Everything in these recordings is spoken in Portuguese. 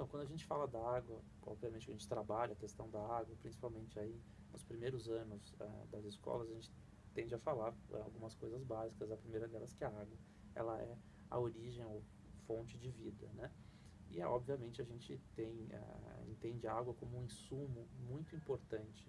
Então, quando a gente fala da água, obviamente que a gente trabalha a questão da água, principalmente aí nos primeiros anos uh, das escolas, a gente tende a falar uh, algumas coisas básicas. A primeira delas que a água, ela é a origem ou fonte de vida, né? E, obviamente, a gente tem, uh, entende a água como um insumo muito importante,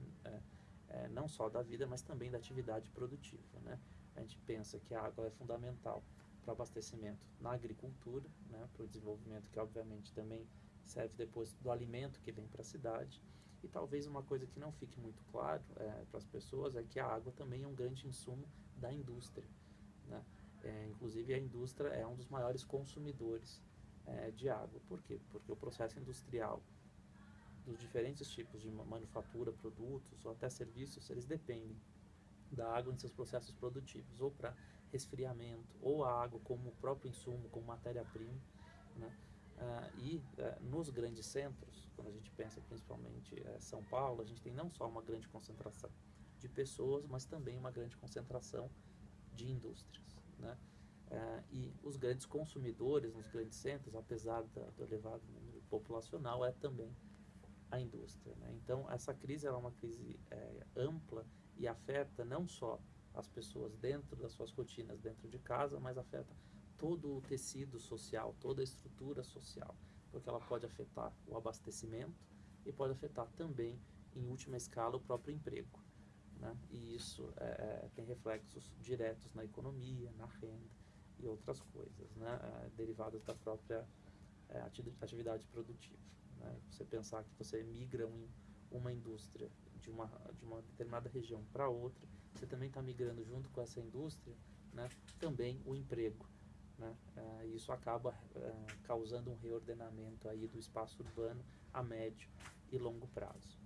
é, não só da vida, mas também da atividade produtiva, né? A gente pensa que a água é fundamental para o abastecimento na agricultura, né, para o desenvolvimento que obviamente também serve depois do alimento que vem para a cidade. E talvez uma coisa que não fique muito claro é, para as pessoas é que a água também é um grande insumo da indústria. Né? É, inclusive a indústria é um dos maiores consumidores é, de água. Por quê? Porque o processo industrial dos diferentes tipos de manufatura, produtos ou até serviços, eles dependem da água em seus processos produtivos, ou para resfriamento, ou a água como próprio insumo, como matéria-prima. Né? Uh, e uh, nos grandes centros, quando a gente pensa principalmente uh, São Paulo, a gente tem não só uma grande concentração de pessoas, mas também uma grande concentração de indústrias. Né? e os grandes consumidores nos grandes centros, apesar da, do elevado número populacional, é também a indústria. Né? Então, essa crise é uma crise é, ampla e afeta não só as pessoas dentro das suas rotinas, dentro de casa, mas afeta todo o tecido social, toda a estrutura social, porque ela pode afetar o abastecimento e pode afetar também, em última escala, o próprio emprego. Né? E isso é, é tem reflexos diretos na economia, na renda e outras coisas, né? É, derivadas da própria é, atividade produtiva. Né? Você pensar que você migra um, uma indústria de uma, de uma determinada região para outra, você também está migrando junto com essa indústria né, também o emprego. Né? É, isso acaba é, causando um reordenamento aí do espaço urbano a médio e longo prazo.